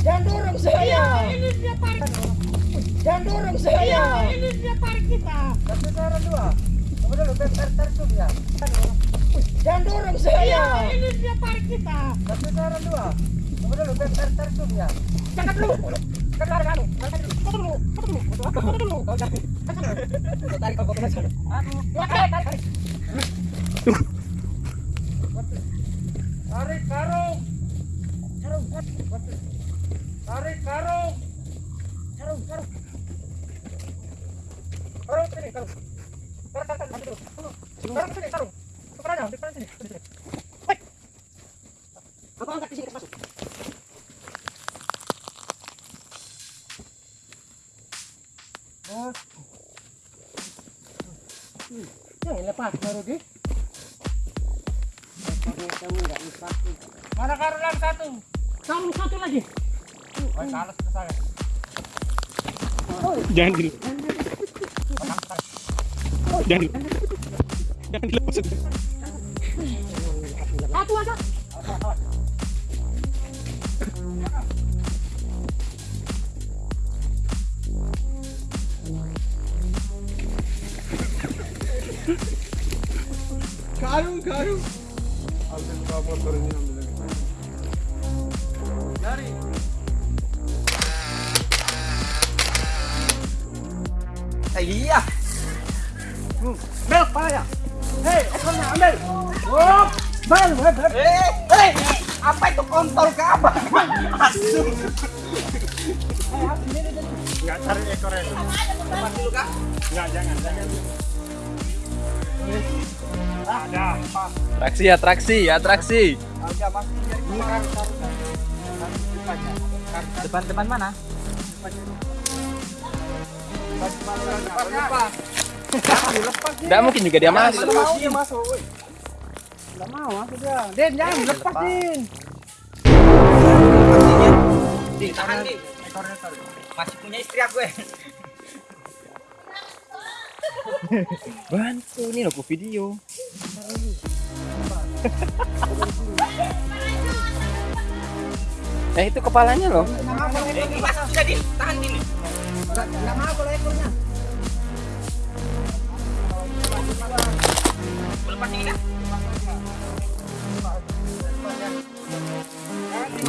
Jangan dorong saya. Ini dia tarik. Jangan dorong saya. Ini dia tarik kita. Dua. Ya. Jangan dorong saya. Ini dia tarik kita. Tapi dua. Dulu ya. Jangan dulu. Kan kamu. Tarik dulu. Foto dulu. Foto dulu. Foto dulu. Kau jangan. Kan sana. Kau tarik kau ke mana sana? Aduh. Ya, tarik, tarik, tarik. Tarik karung. Karung, karung. Tarik karung. Karung, karung. Karung sini, karung. Dulu. Sini, aja, sini. Angkat di sini, masuk. Jangan lepas baru satu? Satu lagi. Jangan di Jangan di Jangan dilepas. Satu aja. Karung, karung. Eh, Bel, payah. Hei, ekornya ambil. Oh, bel, bel, bel. Eh, eh, apa itu kontol ke abang? Masuk. Enggak cari ekornya. Lepas dulu kak. Enggak, jangan, jangan. Ada. Atraksi, atraksi, atraksi. Harga masuk dari kemarin. Depan-depan mana? Enggak mungkin juga dia masuk. mau dia masuk, woi. Enggak mau masuk dia. Den, jangan lepas, Den. Di, tahan di. Ekornya tarik. Masih punya istri aku, eh. Bantu nih aku video. eh itu kepalanya loh. Ini tahan di nih. Enggak mau kalau ekornya.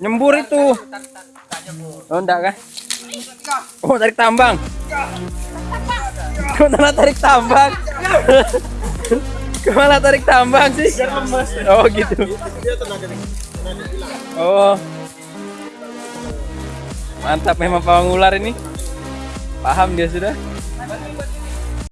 Nyembur itu. Oh enggak kah? Oh tarik tambang. Ke mana tarik tambang? Ke mana tarik tambang sih? Oh gitu. Oh. Mantap memang pawang ular ini. Paham dia sudah.